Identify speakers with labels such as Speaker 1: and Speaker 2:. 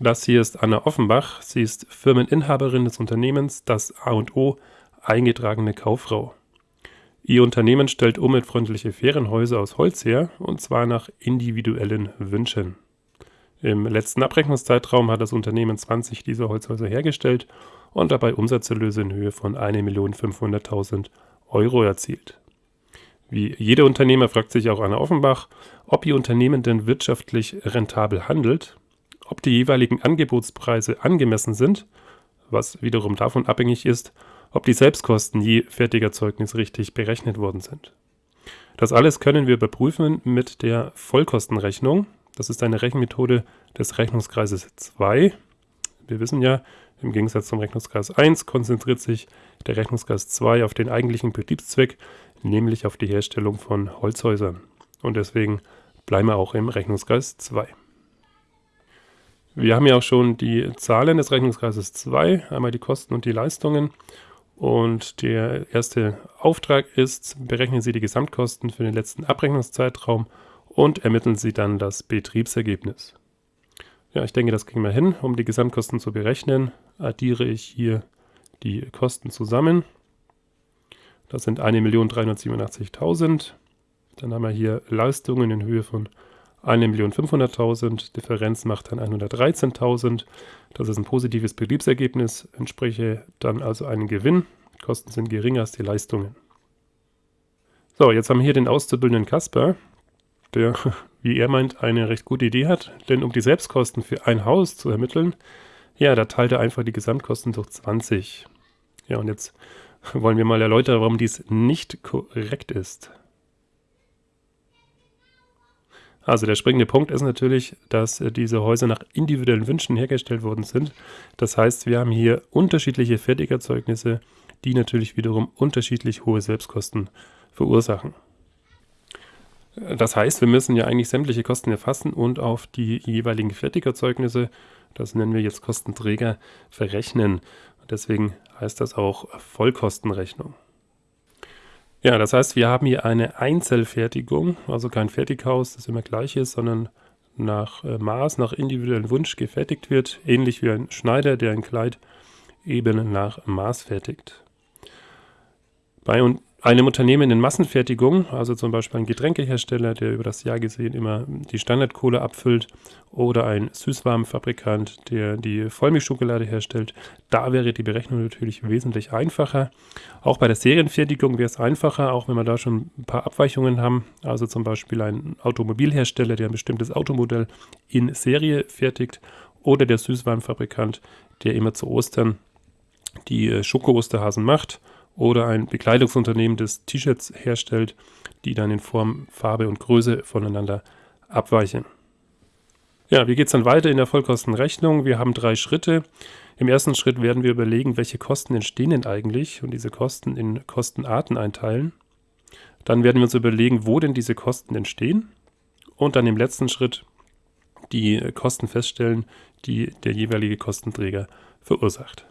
Speaker 1: Das hier ist Anna Offenbach. Sie ist Firmeninhaberin des Unternehmens Das A&O, eingetragene Kauffrau. Ihr Unternehmen stellt umweltfreundliche Ferienhäuser aus Holz her, und zwar nach individuellen Wünschen. Im letzten Abrechnungszeitraum hat das Unternehmen 20 dieser Holzhäuser hergestellt und dabei Umsatzerlöse in Höhe von 1.500.000 Euro erzielt. Wie jeder Unternehmer fragt sich auch Anna Offenbach, ob ihr Unternehmen denn wirtschaftlich rentabel handelt, ob die jeweiligen Angebotspreise angemessen sind, was wiederum davon abhängig ist, ob die Selbstkosten je Fertigerzeugnis richtig berechnet worden sind. Das alles können wir überprüfen mit der Vollkostenrechnung. Das ist eine Rechenmethode des Rechnungskreises 2. Wir wissen ja, im Gegensatz zum Rechnungskreis 1 konzentriert sich der Rechnungskreis 2 auf den eigentlichen Betriebszweck, nämlich auf die Herstellung von Holzhäusern. Und deswegen bleiben wir auch im Rechnungskreis 2. Wir haben ja auch schon die Zahlen des Rechnungskreises 2, einmal die Kosten und die Leistungen. Und der erste Auftrag ist, berechnen Sie die Gesamtkosten für den letzten Abrechnungszeitraum und ermitteln Sie dann das Betriebsergebnis. Ja, ich denke, das kriegen wir hin. Um die Gesamtkosten zu berechnen, addiere ich hier die Kosten zusammen. Das sind 1.387.000. Dann haben wir hier Leistungen in Höhe von 1.500.000, Differenz macht dann 113.000. Das ist ein positives Betriebsergebnis, entspreche dann also einen Gewinn. Kosten sind geringer als die Leistungen. So, jetzt haben wir hier den auszubildenden Kasper, der, wie er meint, eine recht gute Idee hat. Denn um die Selbstkosten für ein Haus zu ermitteln, ja, da teilt er einfach die Gesamtkosten durch 20. Ja, und jetzt wollen wir mal erläutern, warum dies nicht korrekt ist. Also der springende Punkt ist natürlich, dass äh, diese Häuser nach individuellen Wünschen hergestellt worden sind. Das heißt, wir haben hier unterschiedliche Fertigerzeugnisse, die natürlich wiederum unterschiedlich hohe Selbstkosten verursachen. Äh, das heißt, wir müssen ja eigentlich sämtliche Kosten erfassen und auf die jeweiligen Fertigerzeugnisse, das nennen wir jetzt Kostenträger, verrechnen. Deswegen heißt das auch Vollkostenrechnung. Ja, das heißt, wir haben hier eine Einzelfertigung, also kein Fertighaus, das immer gleich ist, sondern nach äh, Maß, nach individuellem Wunsch gefertigt wird, ähnlich wie ein Schneider, der ein Kleid eben nach Maß fertigt. Bei einem Unternehmen in Massenfertigung, also zum Beispiel ein Getränkehersteller, der über das Jahr gesehen immer die Standardkohle abfüllt, oder ein Süßwarenfabrikant, der die Vollmilchschokolade herstellt, da wäre die Berechnung natürlich wesentlich einfacher. Auch bei der Serienfertigung wäre es einfacher, auch wenn wir da schon ein paar Abweichungen haben. Also zum Beispiel ein Automobilhersteller, der ein bestimmtes Automodell in Serie fertigt, oder der Süßwarenfabrikant, der immer zu Ostern die äh, Schoko-Osterhasen macht oder ein Bekleidungsunternehmen, das T-Shirts herstellt, die dann in Form, Farbe und Größe voneinander abweichen. Ja, wie geht es dann weiter in der Vollkostenrechnung? Wir haben drei Schritte. Im ersten Schritt werden wir überlegen, welche Kosten entstehen denn eigentlich und diese Kosten in Kostenarten einteilen. Dann werden wir uns überlegen, wo denn diese Kosten entstehen und dann im letzten Schritt die Kosten feststellen, die der jeweilige Kostenträger verursacht.